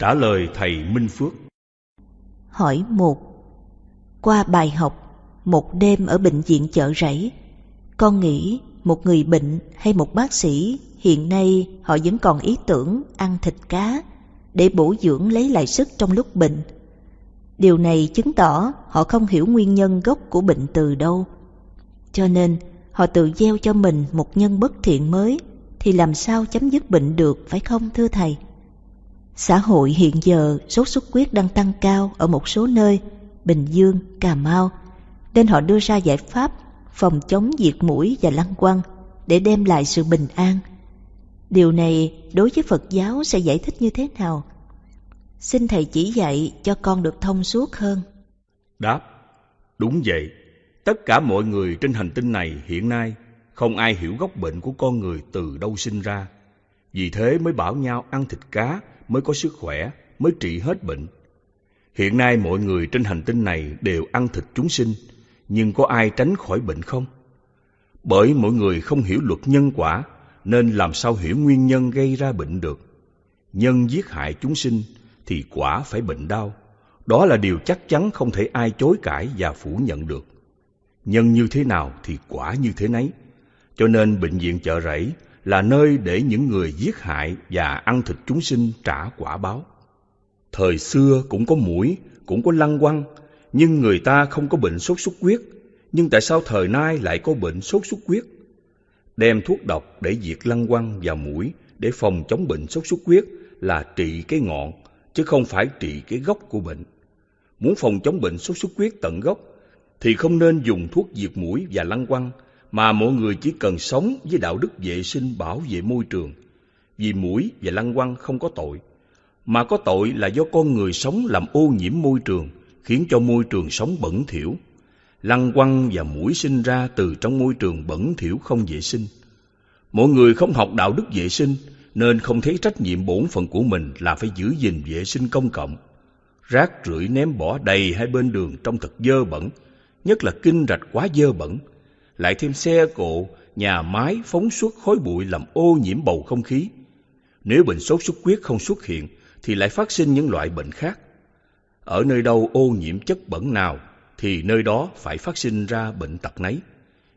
Trả lời thầy Minh Phước. Hỏi một, Qua bài học, Một đêm ở bệnh viện chợ rẫy, Con nghĩ một người bệnh hay một bác sĩ Hiện nay họ vẫn còn ý tưởng ăn thịt cá Để bổ dưỡng lấy lại sức trong lúc bệnh. Điều này chứng tỏ họ không hiểu nguyên nhân gốc của bệnh từ đâu. Cho nên, họ tự gieo cho mình một nhân bất thiện mới Thì làm sao chấm dứt bệnh được, phải không thưa thầy? Xã hội hiện giờ sốt xuất huyết đang tăng cao ở một số nơi, Bình Dương, Cà Mau, nên họ đưa ra giải pháp phòng chống diệt mũi và lăng quăng để đem lại sự bình an. Điều này đối với Phật giáo sẽ giải thích như thế nào? Xin Thầy chỉ dạy cho con được thông suốt hơn. Đáp, đúng vậy. Tất cả mọi người trên hành tinh này hiện nay không ai hiểu gốc bệnh của con người từ đâu sinh ra. Vì thế mới bảo nhau ăn thịt cá mới có sức khỏe, mới trị hết bệnh. Hiện nay mọi người trên hành tinh này đều ăn thịt chúng sinh, nhưng có ai tránh khỏi bệnh không? Bởi mọi người không hiểu luật nhân quả, nên làm sao hiểu nguyên nhân gây ra bệnh được. Nhân giết hại chúng sinh thì quả phải bệnh đau. Đó là điều chắc chắn không thể ai chối cãi và phủ nhận được. Nhân như thế nào thì quả như thế nấy. Cho nên bệnh viện chợ rẫy là nơi để những người giết hại và ăn thịt chúng sinh trả quả báo. Thời xưa cũng có mũi, cũng có lăng quăng, nhưng người ta không có bệnh sốt xuất huyết. Nhưng tại sao thời nay lại có bệnh sốt xuất huyết? Đem thuốc độc để diệt lăng quăng và mũi để phòng chống bệnh sốt xuất huyết là trị cái ngọn, chứ không phải trị cái gốc của bệnh. Muốn phòng chống bệnh sốt xuất huyết tận gốc, thì không nên dùng thuốc diệt mũi và lăng quăng, mà mọi người chỉ cần sống với đạo đức vệ sinh bảo vệ môi trường. Vì mũi và lăng quăng không có tội, mà có tội là do con người sống làm ô nhiễm môi trường, khiến cho môi trường sống bẩn thỉu. Lăng quăng và mũi sinh ra từ trong môi trường bẩn thỉu không vệ sinh. Mọi người không học đạo đức vệ sinh, nên không thấy trách nhiệm bổn phận của mình là phải giữ gìn vệ sinh công cộng. Rác rưởi ném bỏ đầy hai bên đường trong thật dơ bẩn, nhất là kinh rạch quá dơ bẩn, lại thêm xe cộ, nhà máy phóng suốt khói bụi làm ô nhiễm bầu không khí. Nếu bệnh sốt xuất huyết không xuất hiện, thì lại phát sinh những loại bệnh khác. Ở nơi đâu ô nhiễm chất bẩn nào, thì nơi đó phải phát sinh ra bệnh tật nấy.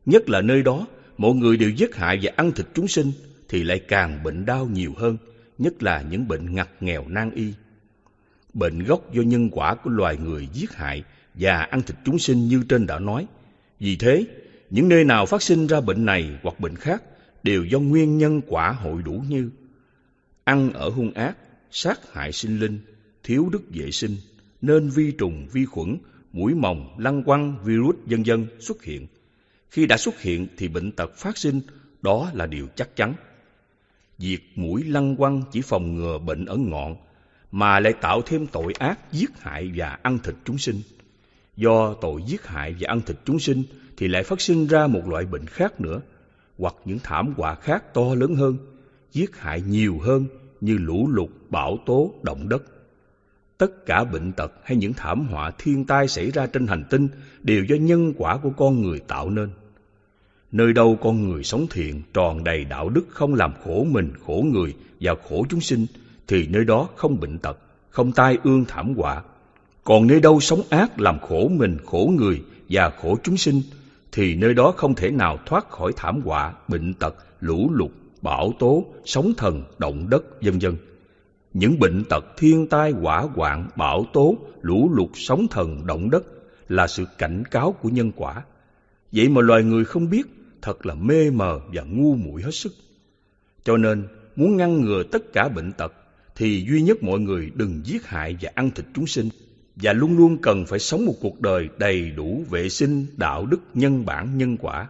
Nhất là nơi đó, mọi người đều giết hại và ăn thịt chúng sinh, thì lại càng bệnh đau nhiều hơn, nhất là những bệnh ngặt nghèo nan y. Bệnh gốc do nhân quả của loài người giết hại và ăn thịt chúng sinh như trên đã nói. Vì thế, những nơi nào phát sinh ra bệnh này hoặc bệnh khác đều do nguyên nhân quả hội đủ như ăn ở hung ác, sát hại sinh linh, thiếu đức vệ sinh, nên vi trùng, vi khuẩn, mũi mồng, lăng quăng, virus vân vân xuất hiện. Khi đã xuất hiện thì bệnh tật phát sinh, đó là điều chắc chắn. Diệt mũi lăng quăng chỉ phòng ngừa bệnh ở ngọn, mà lại tạo thêm tội ác giết hại và ăn thịt chúng sinh. Do tội giết hại và ăn thịt chúng sinh thì lại phát sinh ra một loại bệnh khác nữa, hoặc những thảm họa khác to lớn hơn, giết hại nhiều hơn như lũ lụt, bão tố, động đất. Tất cả bệnh tật hay những thảm họa thiên tai xảy ra trên hành tinh đều do nhân quả của con người tạo nên. Nơi đâu con người sống thiện, tròn đầy đạo đức không làm khổ mình, khổ người và khổ chúng sinh, thì nơi đó không bệnh tật, không tai ương thảm họa. Còn nơi đâu sống ác làm khổ mình, khổ người và khổ chúng sinh, thì nơi đó không thể nào thoát khỏi thảm họa, bệnh tật, lũ lụt, bão tố, sóng thần, động đất, vân vân. Những bệnh tật thiên tai hỏa hoạn, bão tố, lũ lụt, sóng thần, động đất là sự cảnh cáo của nhân quả. Vậy mà loài người không biết, thật là mê mờ và ngu muội hết sức. Cho nên, muốn ngăn ngừa tất cả bệnh tật, thì duy nhất mọi người đừng giết hại và ăn thịt chúng sinh, và luôn luôn cần phải sống một cuộc đời đầy đủ vệ sinh, đạo đức, nhân bản, nhân quả.